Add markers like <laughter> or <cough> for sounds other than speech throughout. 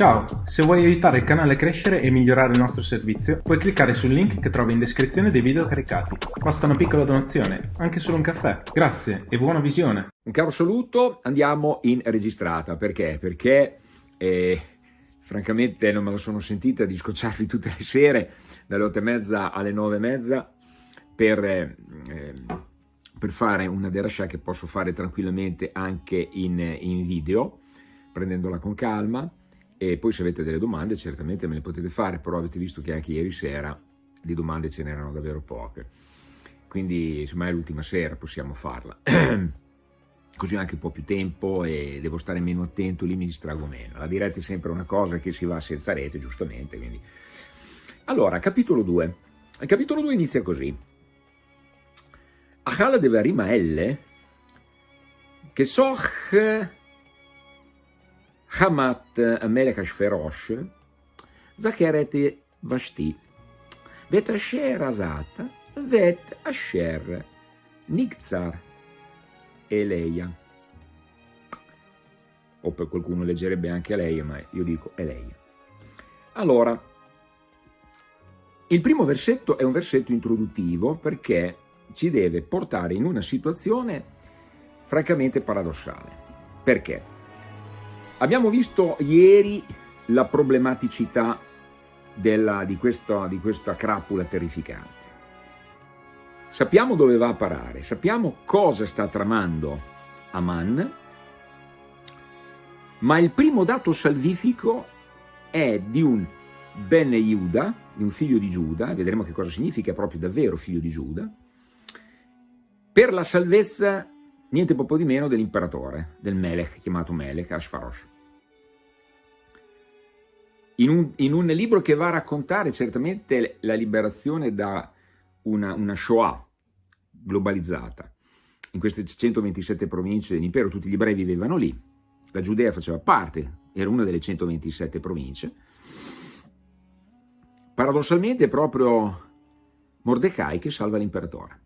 Ciao, se vuoi aiutare il canale a crescere e migliorare il nostro servizio, puoi cliccare sul link che trovi in descrizione dei video caricati. Basta una piccola donazione, anche solo un caffè. Grazie e buona visione. Un caro saluto, andiamo in registrata. Perché? Perché eh, francamente non me la sono sentita di scocciarvi tutte le sere dalle otto e mezza alle nove e mezza per, eh, per fare una derascia che posso fare tranquillamente anche in, in video, prendendola con calma e poi se avete delle domande certamente me le potete fare, però avete visto che anche ieri sera di domande ce n'erano davvero poche. Quindi insomma è l'ultima sera, possiamo farla. <clears throat> Così ho anche un po' più tempo e devo stare meno attento, lì mi distrago meno. La diretta è sempre una cosa che si va senza rete, giustamente. Quindi. Allora, capitolo 2. Il capitolo 2 inizia così. Achala de Varima L, che soch Hamat Amelekas Ferosh, Zacheret Vashti, Bet Asher Asat, Vet Asher, Nigzar e Leia. O per qualcuno leggerebbe anche Leia, ma io dico Eleia. Allora, il primo versetto è un versetto introduttivo perché ci deve portare in una situazione francamente paradossale. Perché? Abbiamo visto ieri la problematicità della, di, questa, di questa crapula terrificante. Sappiamo dove va a parare, sappiamo cosa sta tramando Aman, ma il primo dato salvifico è di un Ben Yehuda, di un figlio di Giuda, vedremo che cosa significa proprio davvero figlio di Giuda, per la salvezza niente poco di meno dell'imperatore, del Melech, chiamato Melech, Ashfarosh in un, in un, libro che va a raccontare certamente la liberazione da una, una Shoah globalizzata. In queste 127 province dell'impero tutti gli ebrei vivevano lì, la Giudea faceva parte, era una delle 127 province. Paradossalmente è proprio Mordecai che salva l'imperatore.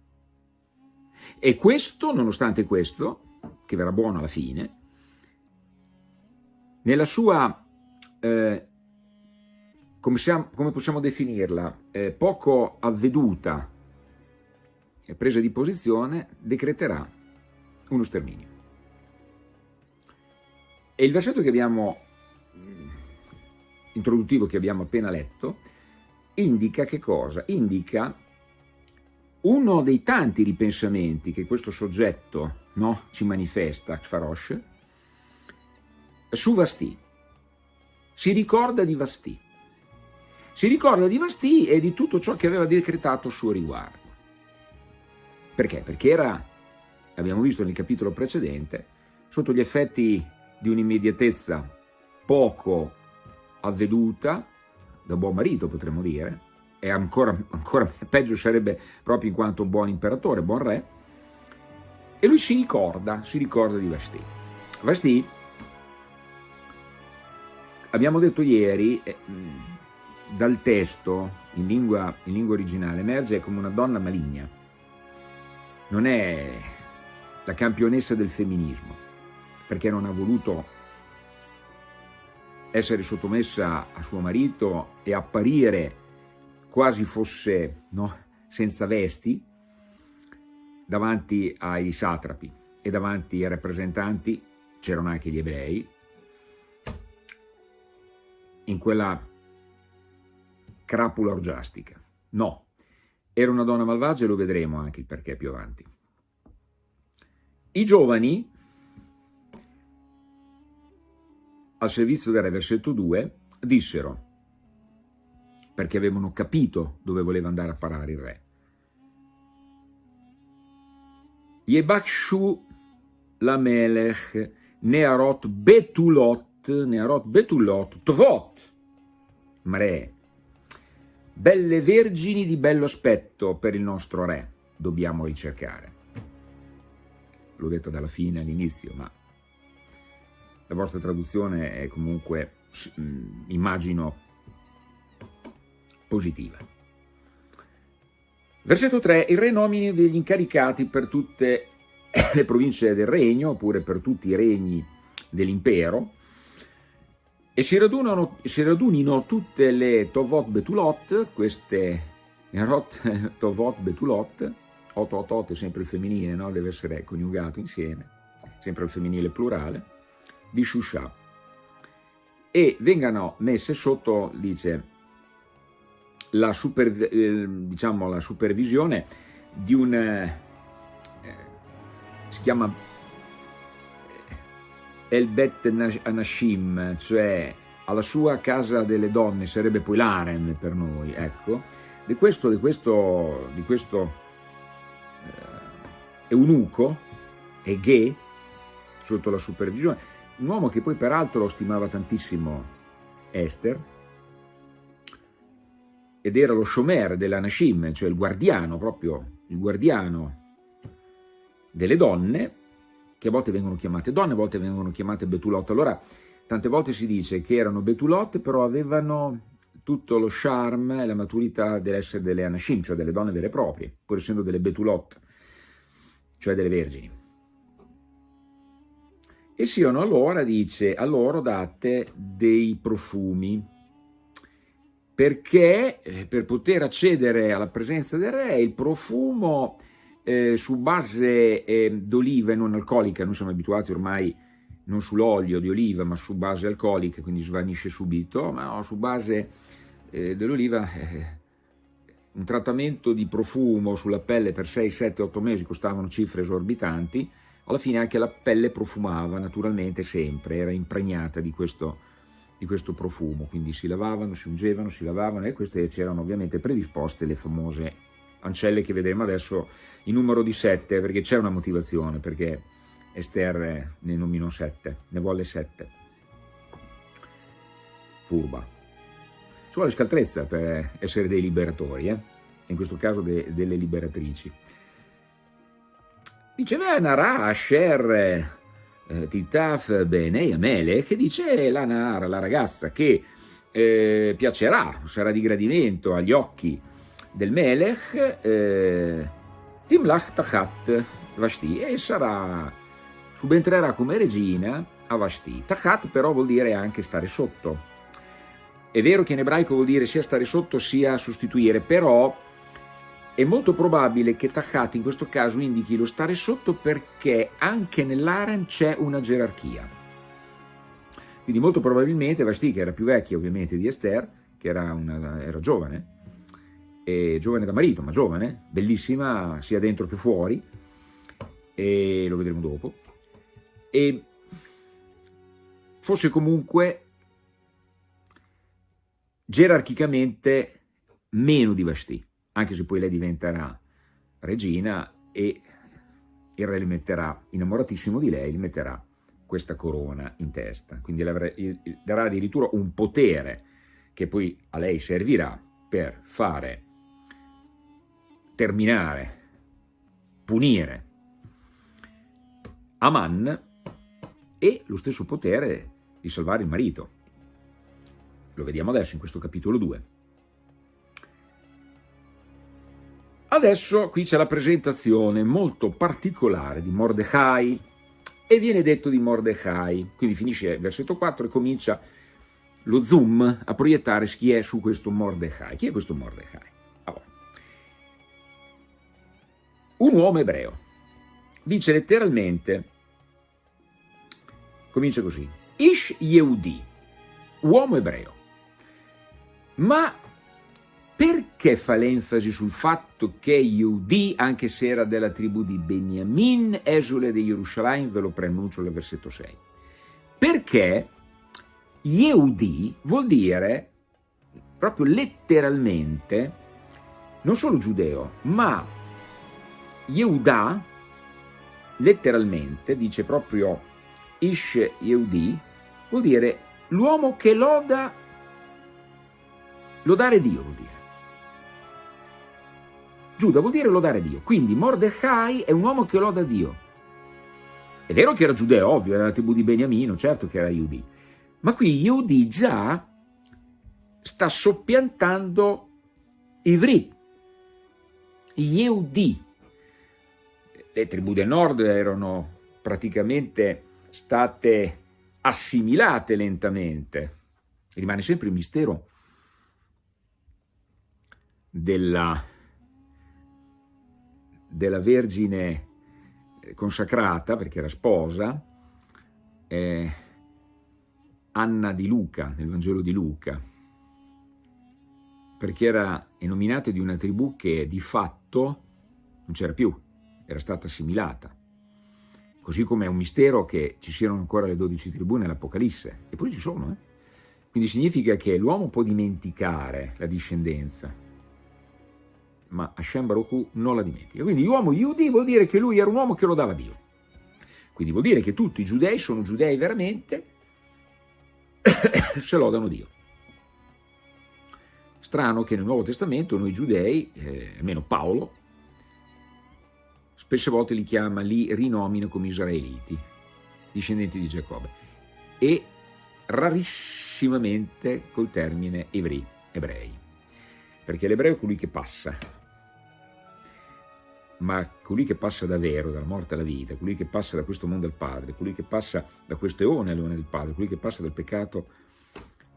E questo, nonostante questo, che verrà buono alla fine, nella sua eh, come, siamo, come possiamo definirla, eh, poco avveduta presa di posizione, decreterà uno sterminio. E il versetto che abbiamo, mm, introduttivo che abbiamo appena letto, indica che cosa? Indica uno dei tanti ripensamenti che questo soggetto no, ci manifesta, Kfarosh, su Vasti. Si ricorda di Vasti si ricorda di Vasti e di tutto ciò che aveva decretato a suo riguardo. Perché? Perché era, abbiamo visto nel capitolo precedente, sotto gli effetti di un'immediatezza poco avveduta, da buon marito potremmo dire, e ancora, ancora <laughs> peggio sarebbe proprio in quanto buon imperatore, buon re, e lui si ricorda, si ricorda di Vasti. Vasti, abbiamo detto ieri, eh, dal testo in lingua, in lingua originale emerge come una donna maligna. Non è la campionessa del femminismo, perché non ha voluto essere sottomessa a suo marito e apparire quasi fosse no, senza vesti davanti ai satrapi e davanti ai rappresentanti, c'erano anche gli ebrei, in quella crapula orgiastica. No, era una donna malvagia e lo vedremo anche il perché più avanti. I giovani, al servizio del re, versetto 2, dissero, perché avevano capito dove voleva andare a parare il re, Yebakshu Lamelech Nearot Betulot, Nearot Betulot, Tvot, Mre, Belle vergini di bello aspetto per il nostro re dobbiamo ricercare. L'ho detto dalla fine all'inizio, ma la vostra traduzione è comunque, mm, immagino, positiva. Versetto 3. Il re nomini degli incaricati per tutte <coughs> le province del regno, oppure per tutti i regni dell'impero, e si, radunano, si radunino tutte le Tovot Betulot, queste Erot <laughs> Tovot Betulot, 888 è sempre il femminile, no? deve essere coniugato insieme, sempre il femminile plurale, di Shusha. E vengano messe sotto, dice, la, super, eh, diciamo, la supervisione di un, eh, si chiama El Bet Anashim, cioè alla sua casa delle donne, sarebbe poi l'Arem per noi, ecco, di questo, di questo, di questo eh, eunuco, Eghe, sotto la supervisione, un uomo che poi peraltro lo stimava tantissimo Esther, ed era lo shomer della Nashim, cioè il guardiano, proprio il guardiano delle donne, che a volte vengono chiamate donne, a volte vengono chiamate Betulot. Allora, tante volte si dice che erano Betulot, però avevano tutto lo charme e la maturità dell'essere delle Anashim, cioè delle donne vere e proprie, pur essendo delle Betulot, cioè delle vergini. E siano allora, dice, a loro date dei profumi, perché eh, per poter accedere alla presenza del re il profumo eh, su base eh, d'oliva e non alcolica, noi siamo abituati ormai non sull'olio di oliva ma su base alcolica, quindi svanisce subito, ma no, su base eh, dell'oliva eh, un trattamento di profumo sulla pelle per 6, 7, 8 mesi costavano cifre esorbitanti, alla fine anche la pelle profumava naturalmente sempre, era impregnata di questo, di questo profumo, quindi si lavavano, si ungevano, si lavavano e queste c'erano ovviamente predisposte le famose ancelle che vedremo adesso in numero di sette, perché c'è una motivazione, perché Esther ne nominò sette, ne volle sette. Furba. Ci vuole scaltrezza per essere dei liberatori, eh? in questo caso de delle liberatrici. Dice Nara Asher eh, Titaf Benei Amele, che dice la Nara, la ragazza, che eh, piacerà, sarà di gradimento agli occhi del Melech, eh, Timlach Tachat Vashti, e sarà, subentrerà come regina a Vashti. Tachat però vuol dire anche stare sotto. È vero che in ebraico vuol dire sia stare sotto sia sostituire, però è molto probabile che Tachat in questo caso indichi lo stare sotto perché anche nell'Aren c'è una gerarchia. Quindi molto probabilmente Vashti, che era più vecchia ovviamente di Esther, che era, una, era giovane, e giovane da marito, ma giovane, bellissima sia dentro che fuori, e lo vedremo dopo, e fosse comunque gerarchicamente meno di Vashti, anche se poi lei diventerà regina e il re le metterà, innamoratissimo di lei, gli metterà questa corona in testa, quindi darà addirittura un potere che poi a lei servirà per fare terminare, punire Aman e lo stesso potere di salvare il marito. Lo vediamo adesso in questo capitolo 2. Adesso qui c'è la presentazione molto particolare di Mordecai e viene detto di Mordecai, quindi finisce il versetto 4 e comincia lo zoom a proiettare chi è su questo Mordecai. Chi è questo Mordecai? Un uomo ebreo. Dice letteralmente, comincia così, Ish Yehudi, uomo ebreo. Ma perché fa l'enfasi sul fatto che Yehudi, anche se era della tribù di Beniamin, esule di Gerusalemme, ve lo preannuncio nel versetto 6? Perché Yehudi vuol dire, proprio letteralmente, non solo giudeo, ma Yehuda, letteralmente, dice proprio Ish Yehudi, vuol dire l'uomo che loda, lodare Dio vuol dire. Giuda vuol dire lodare Dio, quindi Mordecai è un uomo che loda Dio. È vero che era giudeo, ovvio, era la tribù di Beniamino, certo che era Yehudi, ma qui Yehudi già sta soppiantando Ivri, Yehudi, le tribù del nord erano praticamente state assimilate lentamente. Rimane sempre il mistero della, della Vergine consacrata, perché era sposa, eh, Anna di Luca, nel Vangelo di Luca, perché era nominata di una tribù che di fatto non c'era più, era stata assimilata. Così come è un mistero che ci siano ancora le dodici tribù nell'Apocalisse, eppure ci sono. Eh? Quindi significa che l'uomo può dimenticare la discendenza, ma Hashem Baruch non la dimentica. Quindi l'uomo Yudi vuol dire che lui era un uomo che lo dava Dio. Quindi vuol dire che tutti i giudei sono giudei veramente <coughs> se lodano Dio. Strano che nel Nuovo Testamento noi giudei, eh, almeno Paolo, spesse volte li chiama, li rinomina come israeliti, discendenti di Giacobbe, e rarissimamente col termine ebrei, ebrei, perché l'ebreo è colui che passa, ma colui che passa davvero dalla morte alla vita, colui che passa da questo mondo al Padre, colui che passa da questo eone all'eone del Padre, colui che passa dal peccato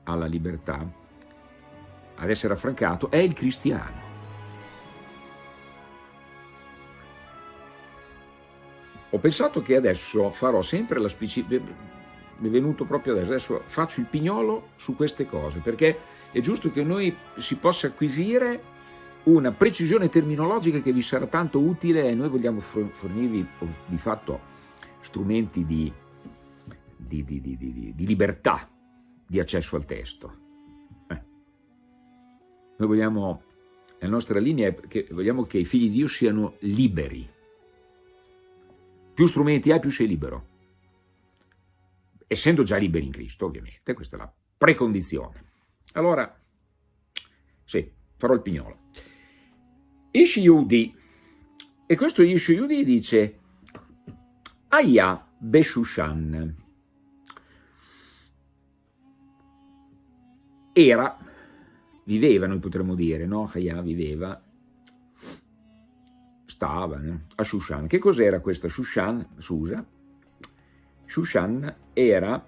alla libertà, ad essere affrancato, è il cristiano. Ho pensato che adesso farò sempre la specifica, mi è venuto proprio adesso, adesso faccio il pignolo su queste cose, perché è giusto che noi si possa acquisire una precisione terminologica che vi sarà tanto utile e noi vogliamo fornirvi di fatto strumenti di, di, di, di libertà di accesso al testo. Eh. Noi vogliamo, la nostra linea è che vogliamo che i figli di Dio siano liberi. Più strumenti hai, più sei libero essendo già liberi in Cristo, ovviamente, questa è la precondizione. Allora, sì, farò il pignolo. Ish Yudi, e questo Ish Yudi dice, Aya Beshushan, era, viveva, noi potremmo dire, no? Aya viveva, stava a Shushan. Che cos'era questa Shushan, Susa? Shushan era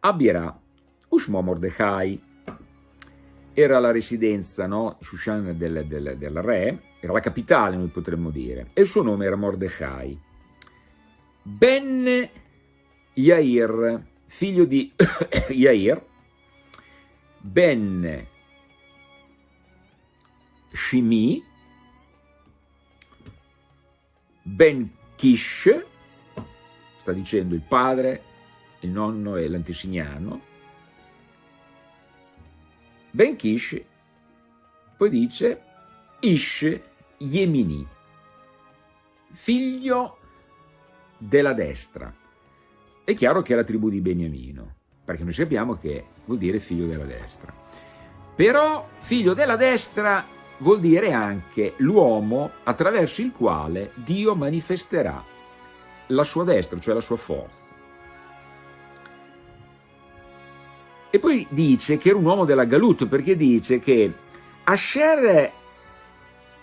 Abira Ushmo Mordechai, era la residenza, no? Shushan del, del, del, re, era la capitale noi potremmo dire, e il suo nome era Mordechai. Ben Yair, figlio di <coughs> Yair, Ben Shimi, Ben Kish, sta dicendo il padre, il nonno e l'antesignano, Ben Kish poi dice Ish Yemini, figlio della destra. È chiaro che è la tribù di Beniamino, perché noi sappiamo che vuol dire figlio della destra. Però figlio della destra vuol dire anche l'uomo attraverso il quale Dio manifesterà la sua destra, cioè la sua forza. E poi dice che era un uomo della Galut, perché dice che Asher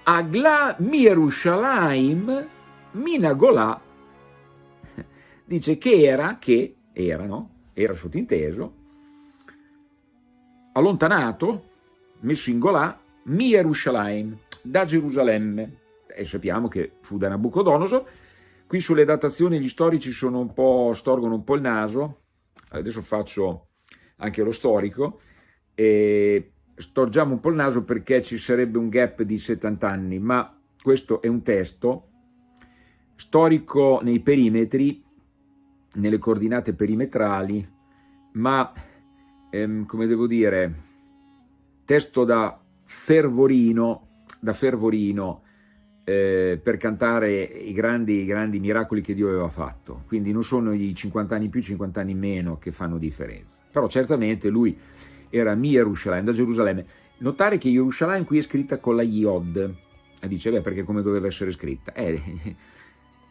Agla Mirushalayim Minagola <laughs> dice che era, che era, no? Era sottinteso, allontanato, messo in Golà, Mirushalayim, da Gerusalemme. E sappiamo che fu da Nabucodonosor, Qui sulle datazioni gli storici un storgono un po' il naso, adesso faccio anche lo storico, e storgiamo un po' il naso perché ci sarebbe un gap di 70 anni, ma questo è un testo storico nei perimetri, nelle coordinate perimetrali, ma ehm, come devo dire, testo da fervorino, da fervorino, eh, per cantare i grandi, i grandi miracoli che Dio aveva fatto. Quindi non sono i 50 anni più, 50 anni meno che fanno differenza. Però certamente lui era Mi Yerushalayim, da Gerusalemme. Notare che Yerushalayim qui è scritta con la Yod. E dice, beh, perché come doveva essere scritta? Eh, <laughs>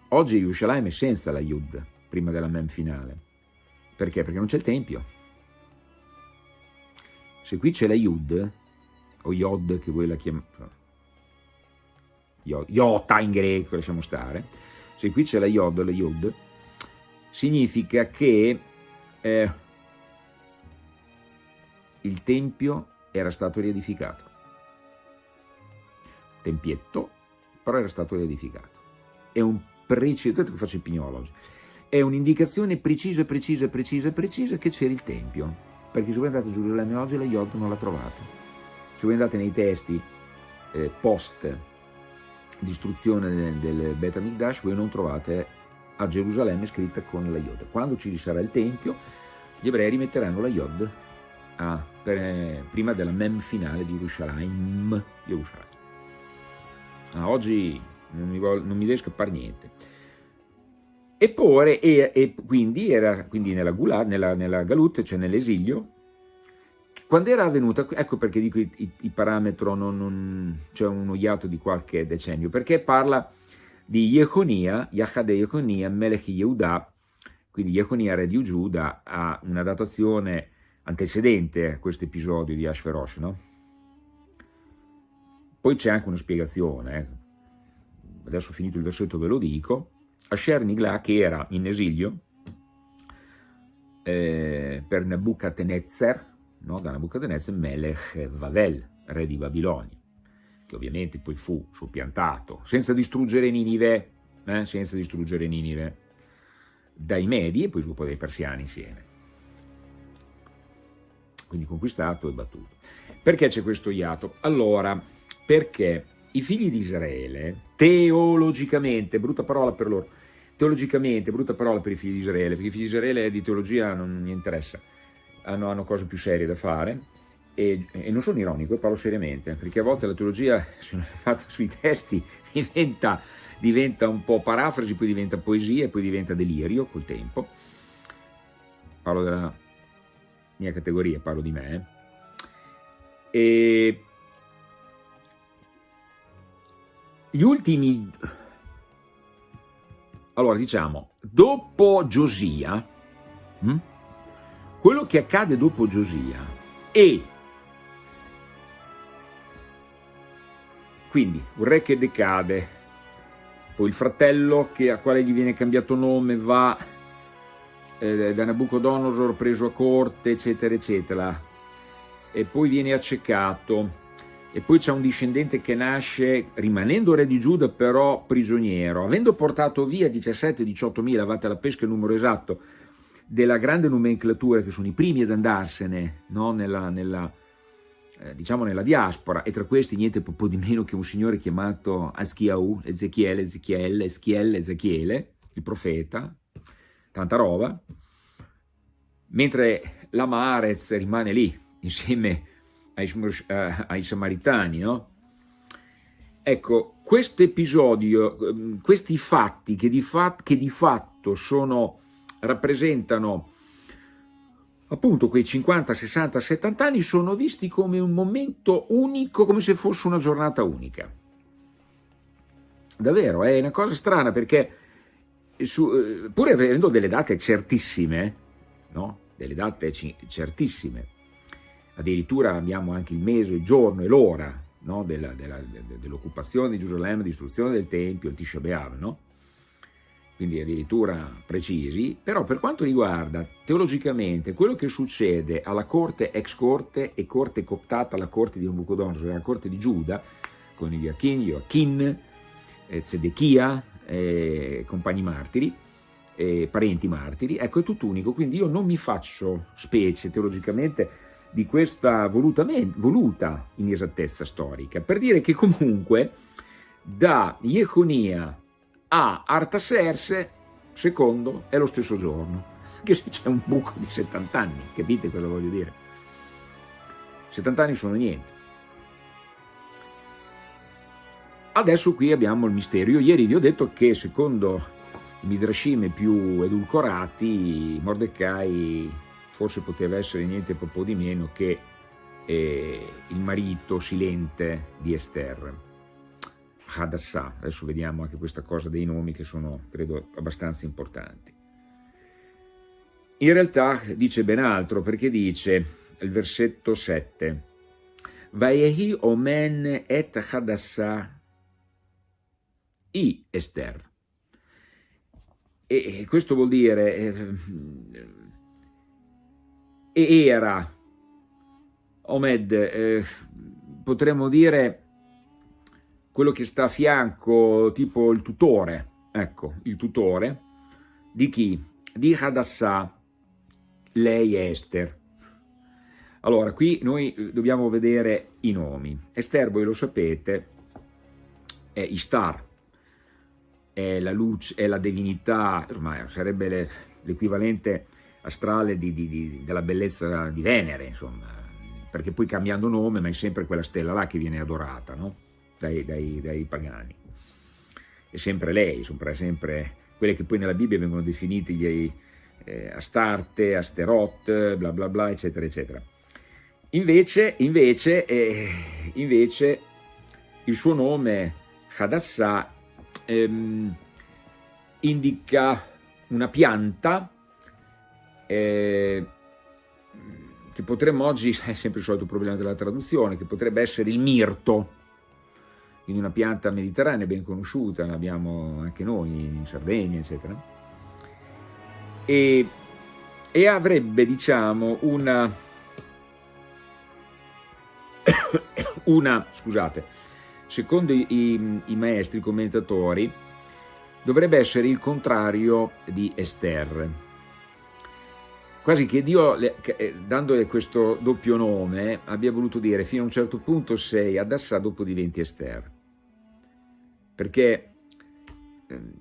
oggi Yerushalayim è senza la Yud, prima della Mem finale. Perché? Perché non c'è il Tempio. Se qui c'è la Yud, o Yod che voi la chiamate, iota in greco, lasciamo stare, se qui c'è la iod, la yod, significa che eh, il tempio era stato riedificato. Tempietto, però era stato riedificato. È un preciso, che faccio il pignolo è un'indicazione precisa, precisa, precisa, precisa che c'era il tempio, perché se voi andate a Gerusalemme oggi la Yod non la trovate. Se voi andate nei testi eh, post distruzione del, del Bet HaMikdash, voi non trovate a Gerusalemme scritta con la Yod. Quando ci sarà il tempio, gli ebrei rimetteranno la Yod a, per, prima della mem finale di Yerushalayim. Yerushalayim. Ah, oggi non mi, voglio, non mi, deve scappare niente. Eppure, e, e quindi era quindi nella, Gula, nella, nella Galut, cioè nell'esilio, quando era avvenuta, ecco perché dico il, il parametro non, non c'è un iato di qualche decennio, perché parla di Yehonia, Yahade Yehonia, Melech Yehuda, quindi Yehonia re di Giuda ha una datazione antecedente a questo episodio di Ashverosh, no? Poi c'è anche una spiegazione, eh. adesso finito il versetto ve lo dico, Asher Nigla che era in esilio eh, per Nebuchadnezzar, no? da Nebuchadnezzar Melech Vavel, re di Babilonia, che ovviamente poi fu soppiantato, senza distruggere Ninive, eh? senza distruggere Ninive, dai Medi e poi dopo dai Persiani insieme. Quindi conquistato e battuto. Perché c'è questo iato? Allora, perché i figli di Israele, teologicamente, brutta parola per loro, teologicamente, brutta parola per i figli di Israele, perché i figli di Israele di teologia non mi interessa, hanno, hanno cose più serie da fare, e, e, non sono ironico, parlo seriamente, perché a volte la teologia fatta sui testi <laughs> diventa, diventa un po' parafrasi, poi diventa poesia e poi diventa delirio col tempo. Parlo della mia categoria, parlo di me. E gli ultimi... Allora, diciamo, dopo Giosia, hm? Quello che accade dopo Giosia e quindi un re che decade, poi il fratello che, a quale gli viene cambiato nome va eh, da Nabucodonosor preso a corte, eccetera, eccetera, e poi viene accecato, e poi c'è un discendente che nasce rimanendo re di Giuda però prigioniero, avendo portato via 17-18 mila, avete la pesca il numero esatto, della grande nomenclatura che sono i primi ad andarsene no? nella, nella, eh, diciamo nella diaspora e tra questi niente po' di meno che un signore chiamato Aschiau, Ezechiele, Ezechiele, Ezechiele, Ezechiele, il profeta, tanta roba, mentre la Maarez rimane lì insieme ai, uh, ai Samaritani, no? Ecco, questo episodio, ehm, questi fatti che di, fat che di fatto sono rappresentano appunto quei 50, 60, 70 anni sono visti come un momento unico, come se fosse una giornata unica. Davvero, è una cosa strana perché su, eh, pur avendo delle date certissime, no? delle date certissime, addirittura abbiamo anche il mese, il giorno e l'ora no? dell'occupazione dell di Gerusalemme, distruzione del Tempio, il Tisha B'Av, no? Quindi addirittura precisi, però per quanto riguarda teologicamente quello che succede alla corte ex corte e corte cooptata alla corte di Nabucodonosor, alla corte di Giuda, con Joachim, Joachim, eh, Zedechia, eh, compagni martiri, eh, parenti martiri, ecco è tutto unico, quindi io non mi faccio specie teologicamente di questa voluta inesattezza storica, per dire che comunque da Jeconia a Artaserse, secondo, è lo stesso giorno, anche se c'è un buco di 70 anni, capite cosa voglio dire? 70 anni sono niente. Adesso qui abbiamo il mistero. Ieri vi ho detto che secondo i midrashim più edulcorati, Mordecai forse poteva essere niente proprio di meno che eh, il marito silente di Esther. Hadassah. Adesso vediamo anche questa cosa dei nomi che sono, credo, abbastanza importanti. In realtà dice ben altro perché dice, il versetto 7, Vaehi omen et Hadassah i Esther. E questo vuol dire, eh, era Omed, eh, potremmo dire quello che sta a fianco, tipo il tutore, ecco, il tutore, di chi? Di Hadassah, lei è Esther. Allora, qui noi eh, dobbiamo vedere i nomi. Esther, voi lo sapete, è Istar, è la luce, è la divinità, insomma, sarebbe l'equivalente astrale di, di, di, della bellezza di Venere, insomma, perché poi cambiando nome, ma è sempre quella stella là che viene adorata, no? Dai, dai, dai, pagani. È sempre lei, sono sempre quelle che poi nella Bibbia vengono definite gli eh, Astarte, Asterot, bla bla bla, eccetera, eccetera. Invece, invece, eh, invece il suo nome, Hadassah, ehm, indica una pianta eh, che potremmo oggi, <laughs> è sempre il solito problema della traduzione, che potrebbe essere il mirto, quindi una pianta mediterranea ben conosciuta, l'abbiamo anche noi in Sardegna, eccetera, e, e avrebbe, diciamo, una, <coughs> una, scusate, secondo i, i, i maestri, commentatori, dovrebbe essere il contrario di Esther, quasi che Dio, eh, dandole questo doppio nome, abbia voluto dire fino a un certo punto sei Adassà, dopo diventi Esther. Perché ehm,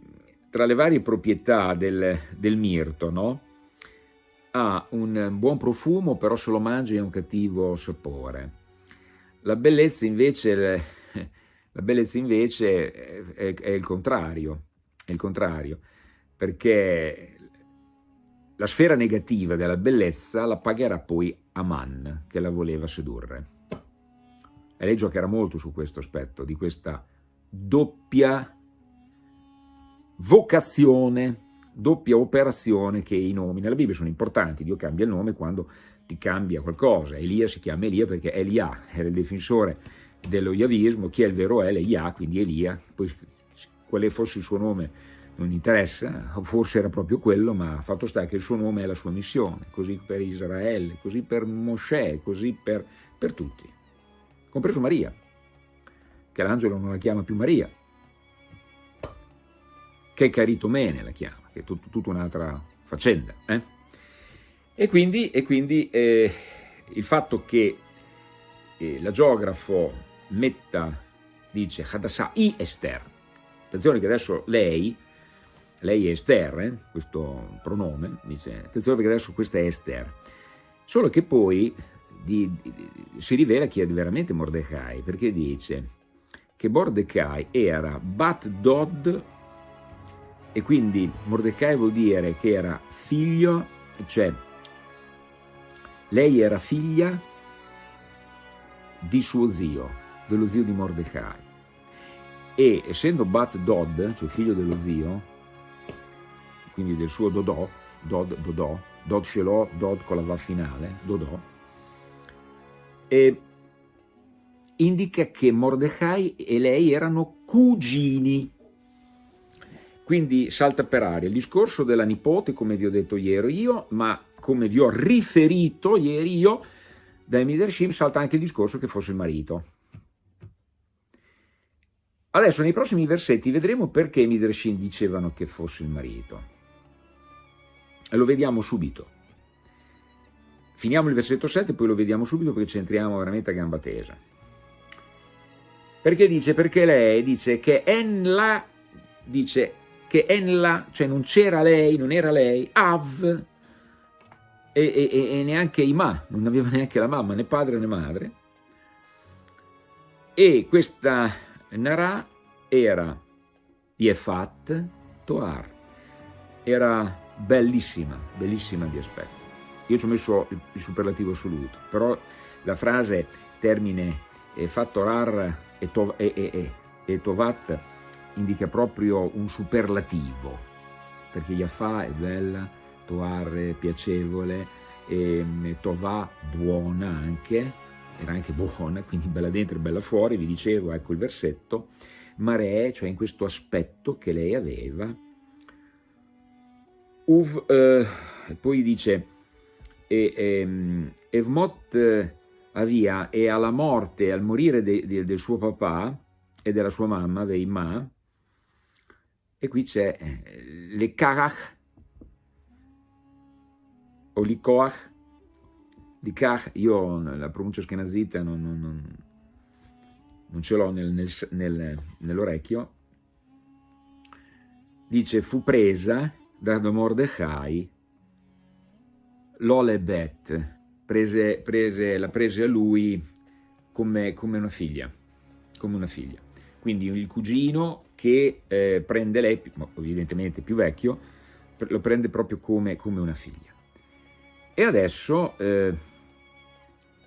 tra le varie proprietà del, del mirto, no? ha un buon profumo, però se lo mangi ha un cattivo sapore. La bellezza invece, <laughs> la bellezza invece è, è il contrario, è il contrario, perché la sfera negativa della bellezza la pagherà poi Aman, che la voleva sedurre. E lei giocherà molto su questo aspetto, di questa doppia vocazione, doppia operazione che i nomi nella Bibbia sono importanti. Dio cambia il nome quando ti cambia qualcosa. Elia si chiama Elia perché Elia era il difensore dello Yavismo, chi è il vero El? Elia, quindi Elia, poi quale fosse il suo nome non interessa, forse era proprio quello, ma fatto sta che il suo nome è la sua missione, così per Israele, così per Mosè, così per, per tutti, compreso Maria, che l'angelo non la chiama più Maria, che Caritomene la chiama, che è tut, tutta un'altra faccenda. Eh? E quindi, e quindi eh, il fatto che eh, la geografo metta, dice Hadassah i Esther, attenzione che adesso lei lei è Esther, eh? questo pronome, dice, attenzione perché adesso questa è Esther, solo che poi di, di, si rivela chi è veramente Mordecai, perché dice che Mordecai era Bat Dod, e quindi Mordecai vuol dire che era figlio, cioè lei era figlia di suo zio, dello zio di Mordecai. E essendo Bat Dod, cioè figlio dello zio, quindi del suo Dodò, Dod, Dodò, Dod Shelò, Dod con la va finale, Dodò, e indica che Mordecai e lei erano cugini, quindi salta per aria il discorso della nipote, come vi ho detto ieri io, ma come vi ho riferito ieri io, dai Midrashim salta anche il discorso che fosse il marito. Adesso nei prossimi versetti vedremo perché i Midrashim dicevano che fosse il marito. E lo vediamo subito. Finiamo il versetto 7 poi lo vediamo subito perché ci entriamo veramente a gamba tesa. Perché dice? Perché lei dice che Enla, dice che Enla, cioè non c'era lei, non era lei, Av, e, e, e, neanche Ima, non aveva neanche la mamma, né padre né madre. E questa Nara era Yefat Toar, era bellissima, bellissima di aspetto. Io ci ho messo il, superlativo assoluto, però la frase termine eh, fatto rar e, to, e, e, e, tovat indica proprio un superlativo, perché Yafà è bella, Toar è piacevole, e, Tovà buona anche, era anche buona, quindi bella dentro e bella fuori, vi dicevo, ecco il versetto, Mare, cioè in questo aspetto che lei aveva, Uv, eh, poi dice, e, ehm, Evmot via e alla morte, al morire de, de, del suo papà e della sua mamma, Veima, e qui c'è eh, le Karach, o Likoach, Likach, io la pronuncia schenazita non, non, non, non ce l'ho nel, nel, nel, nell'orecchio, dice fu presa da Mordechai l'Olebet, prese, prese, la prese a lui come, come, una figlia, come una figlia. Quindi il cugino che eh, prende lei, evidentemente più vecchio, lo prende proprio come, come una figlia. E adesso eh,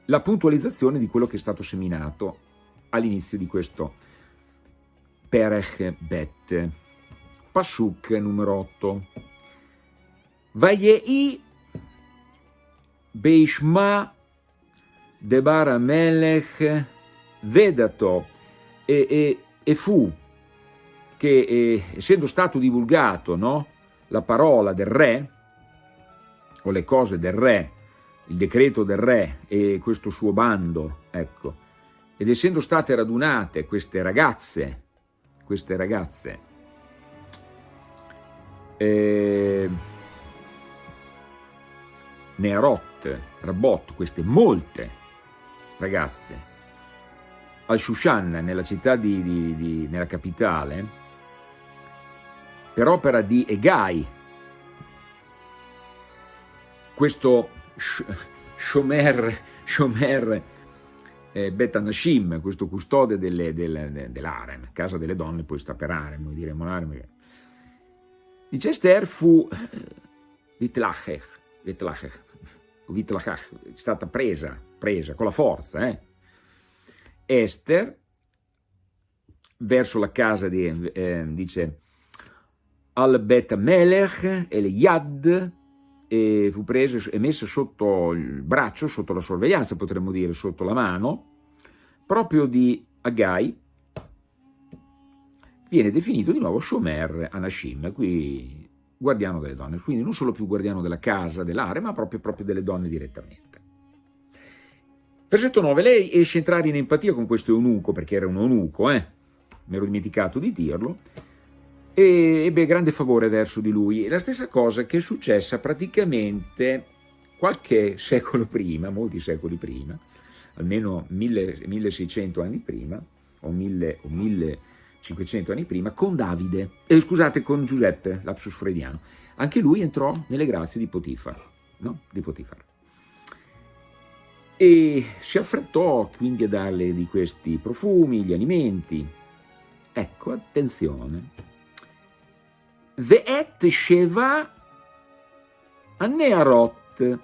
la puntualizzazione di quello che è stato seminato all'inizio di questo Perech Bet, Pasuk numero 8. Vayei Beishma Debar Amelech Vedato e, e, e fu che eh, essendo stato divulgato no, la parola del re o le cose del re, il decreto del re e questo suo bando, ecco, ed essendo state radunate queste ragazze, queste ragazze, eh, Nearot, Rabot, queste molte ragazze, al Shushan, nella città di, di, di, nella capitale, per opera di Egai, questo Shomer, Shomer eh, Betanashim, questo custode dell'Arem, casa delle donne, poi sta per Arem, diremo l'Arem. Dice Esther fu Vitlachech, Vitlachech, Vitlachach, è stata presa, presa con la forza, eh? Esther, verso la casa di, eh, dice, al Bet Melech, El Yad, e fu preso e messo sotto il braccio, sotto la sorveglianza, potremmo dire, sotto la mano, proprio di Agai, viene definito di nuovo Shomer Anashim, qui guardiano delle donne, quindi non solo più guardiano della casa, dell'area, ma proprio, proprio delle donne direttamente. Versetto 9, lei esce a entrare in empatia con questo eunuco, perché era un eunuco, eh? mi ero dimenticato di dirlo, e ebbe grande favore verso di lui. la stessa cosa che è successa praticamente qualche secolo prima, molti secoli prima, almeno 1600 anni prima, o 1000, o 1000 500 anni prima, con Davide, eh, scusate, con Giuseppe, lapsus freudiano. Anche lui entrò nelle grazie di Potifar, no? Di Potifar. E si affrettò quindi a darle di questi profumi, gli alimenti. Ecco, attenzione. Ve'et Sheva Anearot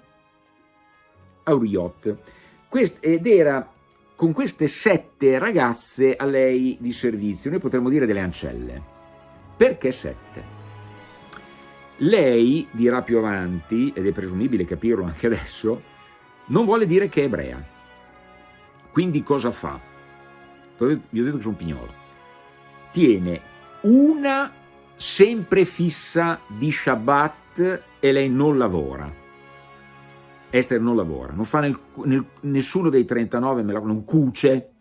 Auriot. Quest, ed era con queste sette ragazze a lei di servizio, noi potremmo dire delle ancelle. Perché sette? Lei dirà più avanti, ed è presumibile capirlo anche adesso, non vuole dire che è ebrea. Quindi cosa fa? Vi ho detto che sono pignolo. Tiene una sempre fissa di Shabbat e lei non lavora Esther non lavora, non fa nel, nel, nessuno dei 39, non cuce,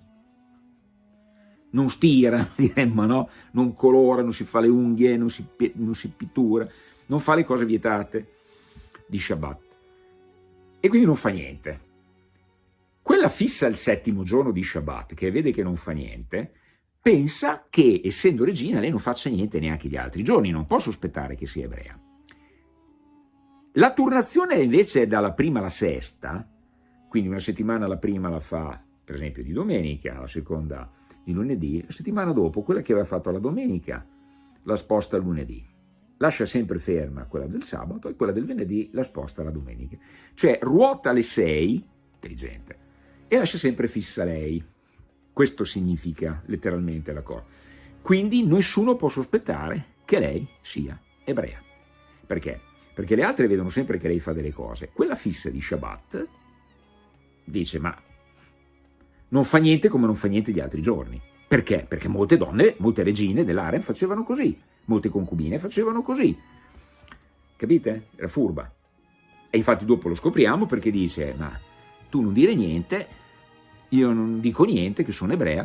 non stira, <laughs> diremmo, no? non colora, non si fa le unghie, non si, non si pittura, non fa le cose vietate di Shabbat. E quindi non fa niente. Quella fissa il settimo giorno di Shabbat, che vede che non fa niente, pensa che, essendo regina, lei non faccia niente neanche gli altri giorni, non può sospettare che sia ebrea. La turnazione invece è dalla prima alla sesta, quindi una settimana la prima la fa per esempio di domenica, la seconda di lunedì, la settimana dopo quella che aveva fatto la domenica la sposta a lunedì. Lascia sempre ferma quella del sabato e quella del venerdì la sposta alla domenica. Cioè ruota alle sei, intelligente, e lascia sempre fissa lei. Questo significa letteralmente la cosa. Quindi nessuno può sospettare che lei sia ebrea. Perché? Perché le altre vedono sempre che lei fa delle cose. Quella fissa di Shabbat dice, ma non fa niente come non fa niente gli altri giorni. Perché? Perché molte donne, molte regine dell'Arem facevano così, molte concubine facevano così. Capite? Era furba. E infatti dopo lo scopriamo perché dice, ma tu non dire niente io non dico niente, che sono ebrea,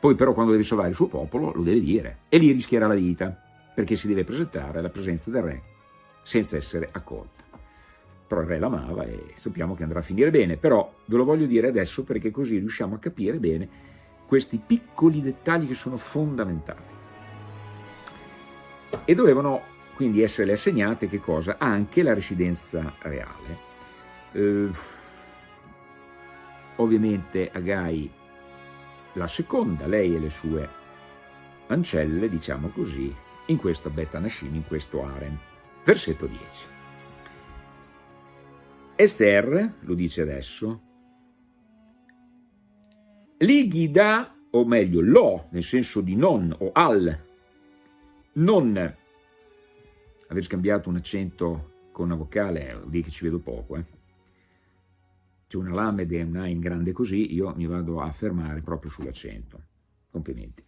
poi però quando deve salvare il suo popolo lo deve dire e lì rischierà la vita perché si deve presentare alla presenza del re senza essere accolta. Però il re l'amava e sappiamo che andrà a finire bene, però ve lo voglio dire adesso perché così riusciamo a capire bene questi piccoli dettagli che sono fondamentali. E dovevano quindi essere assegnate che cosa? Anche la residenza reale. Eh, ovviamente Agai la seconda, lei e le sue ancelle, diciamo così, in questo Bet Anashim, in questo harem. Versetto 10. Esther, lo dice adesso, Ligida, o meglio lo, nel senso di non o al, non aver scambiato un accento con una vocale, vuol che ci vedo poco, eh? c'è una lamede e una in grande così, io mi vado a fermare proprio sull'accento. Complimenti.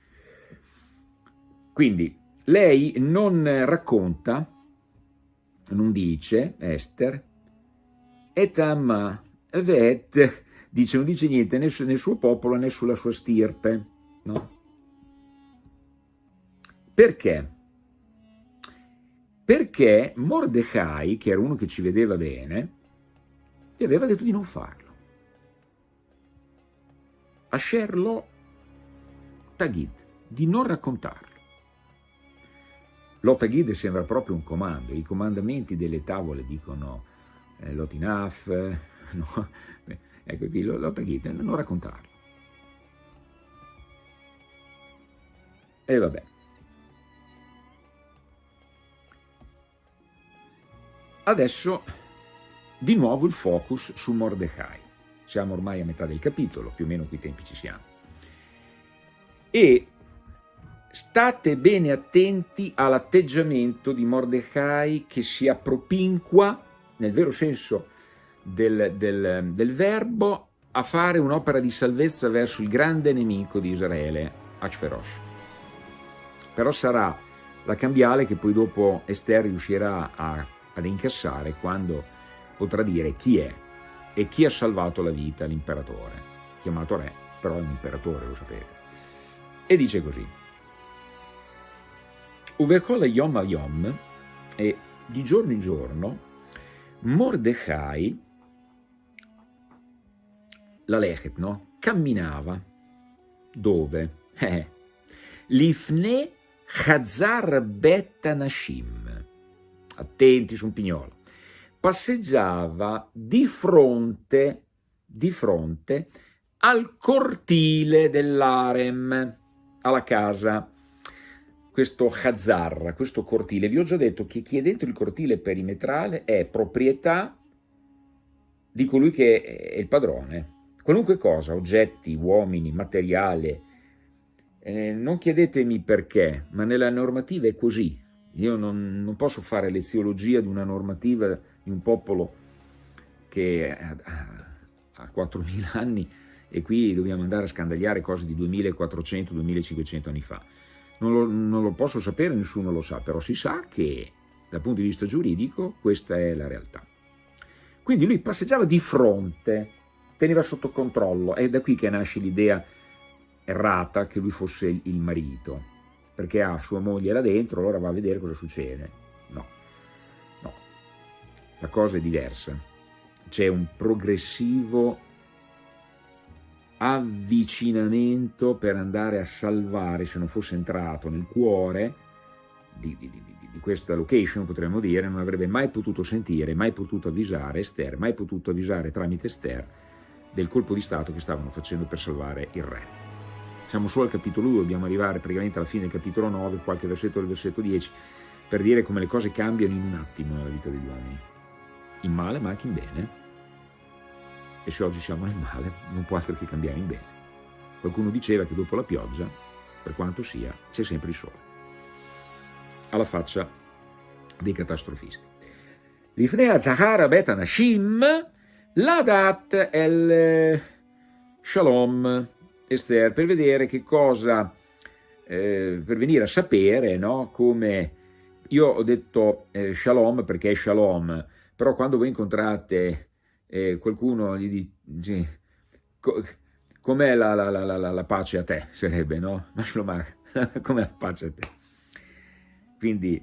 Quindi, lei non racconta, non dice, Esther, etam vet, dice, non dice niente né nel suo popolo né sulla sua stirpe, no? Perché? Perché Mordecai, che era uno che ci vedeva bene, e aveva detto di non farlo. Asher lo tagid, di non raccontarlo. Lo tagid sembra proprio un comando, i comandamenti delle tavole dicono eh, lotinaf, <laughs> no? ecco qui lo tagid, non raccontarlo. E vabbè. Adesso di nuovo il focus su Mordecai. Siamo ormai a metà del capitolo, più o meno qui tempi ci siamo. E state bene attenti all'atteggiamento di Mordecai che si appropinqua, nel vero senso del, del, del verbo, a fare un'opera di salvezza verso il grande nemico di Israele, Ashverosh. Però sarà la cambiale che poi dopo Esther riuscirà a, ad incassare quando potrà dire chi è e chi ha salvato la vita all'imperatore, chiamato re, però è un imperatore, lo sapete. E dice così, Uvekol Yom a Yom, e di giorno in giorno, Mordecai, la Lechet, no? camminava, dove? <laughs> Eh, Lifne Chazar Bet Nashim, attenti su un pignolo, passeggiava di fronte, di fronte al cortile dell'arem, alla casa, questo Hazar, questo cortile. Vi ho già detto che chi è dentro il cortile perimetrale è proprietà di colui che è il padrone. Qualunque cosa, oggetti, uomini, materiale, eh, non chiedetemi perché, ma nella normativa è così. Io non, non posso fare leziologia di una normativa di un popolo che ha 4.000 anni e qui dobbiamo andare a scandagliare cose di 2.400-2.500 anni fa. Non lo, non lo, posso sapere, nessuno lo sa, però si sa che dal punto di vista giuridico questa è la realtà. Quindi lui passeggiava di fronte, teneva sotto controllo, è da qui che nasce l'idea errata che lui fosse il marito, perché ha sua moglie là dentro, allora va a vedere cosa succede. No, no, la cosa è diversa. C'è un progressivo avvicinamento per andare a salvare, se non fosse entrato nel cuore di, di, di, di, questa location, potremmo dire, non avrebbe mai potuto sentire, mai potuto avvisare Esther, mai potuto avvisare tramite Esther del colpo di Stato che stavano facendo per salvare il re siamo solo al capitolo 2, dobbiamo arrivare praticamente alla fine del capitolo 9, qualche versetto del versetto 10, per dire come le cose cambiano in un attimo nella vita degli uomini, in male ma anche in bene. E se oggi siamo nel male, non può altro che cambiare in bene. Qualcuno diceva che dopo la pioggia, per quanto sia, c'è sempre il sole. Alla faccia dei catastrofisti. Lifnea Zahara Betanashim, Ladat el Shalom, Esther per vedere che cosa, eh, per venire a sapere no, come, io ho detto eh, shalom perché è shalom, però quando voi incontrate eh, qualcuno gli dice, com'è la, la, la, la, pace a te, sarebbe, no? <laughs> <laughs> com'è la pace a te? Quindi,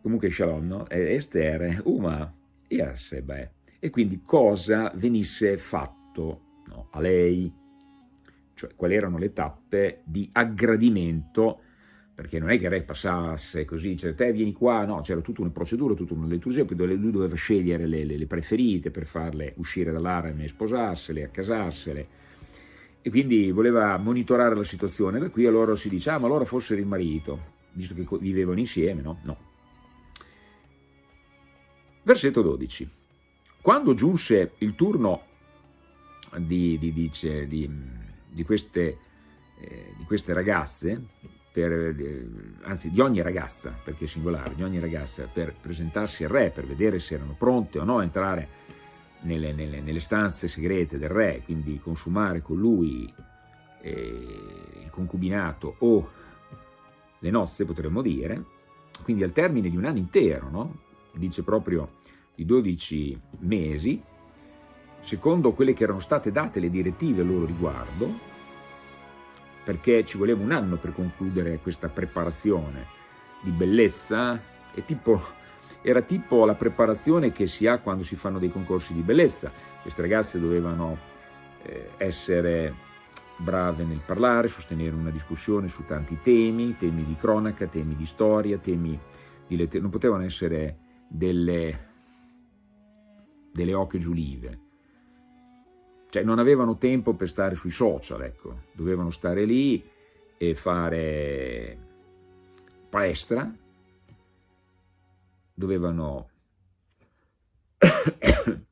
comunque Shalom, no? Esther, Uma, Yasebe. E quindi cosa venisse fatto no, a lei, cioè quali erano le tappe di aggradimento perché non è che il re passasse così, cioè te vieni qua, no, c'era tutta una procedura, tutta una liturgia, poi lui doveva scegliere le, le, le preferite per farle uscire dall'arame e sposarsele, accasarsele, e quindi voleva monitorare la situazione, da qui allora si dice, ah ma allora fossero il marito, visto che vivevano insieme, no? No. Versetto 12. Quando giunse il turno di, di, dice, di, di queste, eh, queste ragazze, per, eh, anzi di ogni ragazza, perché è singolare, di ogni ragazza, per presentarsi al re, per vedere se erano pronte o no a entrare nelle, nelle, nelle stanze segrete del re, quindi consumare con lui eh, il concubinato o le nozze, potremmo dire, quindi al termine di un anno intero, no? dice proprio di 12 mesi, secondo quelle che erano state date le direttive a loro riguardo, perché ci voleva un anno per concludere questa preparazione di bellezza, tipo, era tipo la preparazione che si ha quando si fanno dei concorsi di bellezza. Queste ragazze dovevano eh, essere brave nel parlare, sostenere una discussione su tanti temi, temi di cronaca, temi di storia, temi di letteratura, non potevano essere delle, delle oche giulive, cioè non avevano tempo per stare sui social, ecco, dovevano stare lì e fare palestra, dovevano <coughs>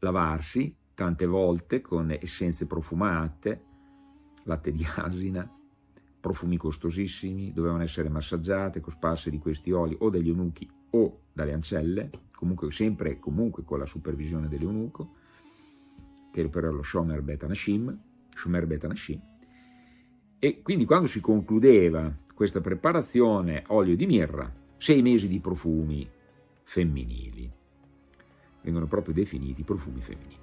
lavarsi tante volte con essenze profumate, latte di asina, profumi costosissimi, dovevano essere massaggiate, cosparse di questi oli o dagli eunuchi o dalle ancelle, comunque sempre comunque con la supervisione dell'eunuco, che era lo Shomer Bet Anashim, Shomer Bet Anashim, e quindi quando si concludeva questa preparazione olio di mirra, sei mesi di profumi femminili, vengono proprio definiti profumi femminili.